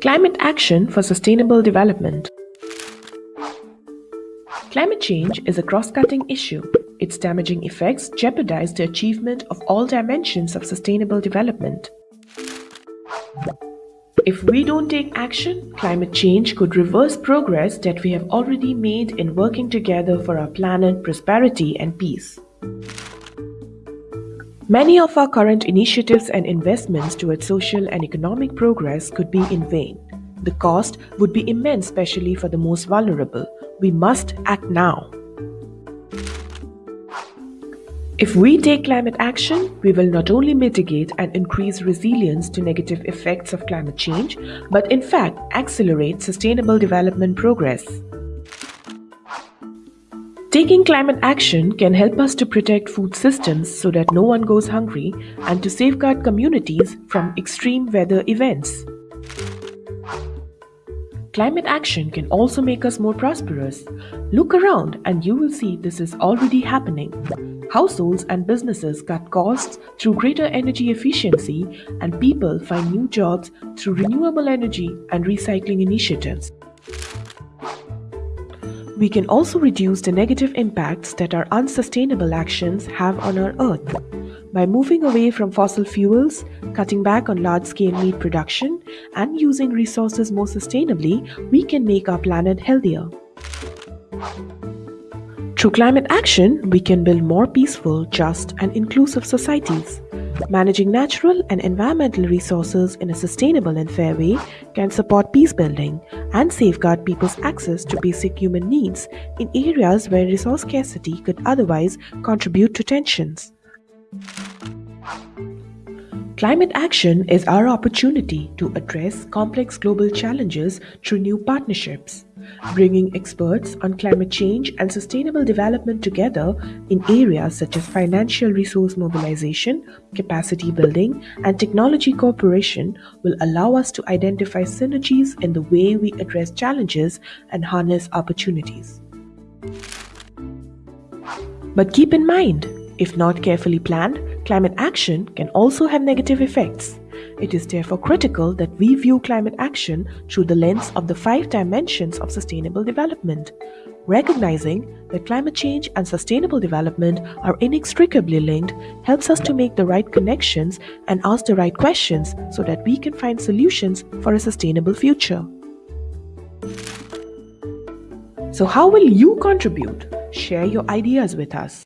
Climate Action for Sustainable Development Climate change is a cross-cutting issue. Its damaging effects jeopardize the achievement of all dimensions of sustainable development. If we don't take action, climate change could reverse progress that we have already made in working together for our planet, prosperity and peace. Many of our current initiatives and investments towards social and economic progress could be in vain. The cost would be immense especially for the most vulnerable. We must act now. If we take climate action, we will not only mitigate and increase resilience to negative effects of climate change, but in fact accelerate sustainable development progress. Taking climate action can help us to protect food systems so that no one goes hungry and to safeguard communities from extreme weather events. Climate action can also make us more prosperous. Look around and you will see this is already happening. Households and businesses cut costs through greater energy efficiency and people find new jobs through renewable energy and recycling initiatives. We can also reduce the negative impacts that our unsustainable actions have on our Earth. By moving away from fossil fuels, cutting back on large scale meat production, and using resources more sustainably, we can make our planet healthier. Through climate action, we can build more peaceful, just, and inclusive societies. Managing natural and environmental resources in a sustainable and fair way can support peace building and safeguard people's access to basic human needs in areas where resource scarcity could otherwise contribute to tensions. Climate action is our opportunity to address complex global challenges through new partnerships, bringing experts on climate change and sustainable development together in areas such as financial resource mobilization, capacity building, and technology cooperation will allow us to identify synergies in the way we address challenges and harness opportunities. But keep in mind, if not carefully planned, climate action can also have negative effects. It is therefore critical that we view climate action through the lens of the five dimensions of sustainable development. Recognizing that climate change and sustainable development are inextricably linked helps us to make the right connections and ask the right questions so that we can find solutions for a sustainable future. So, how will you contribute? Share your ideas with us.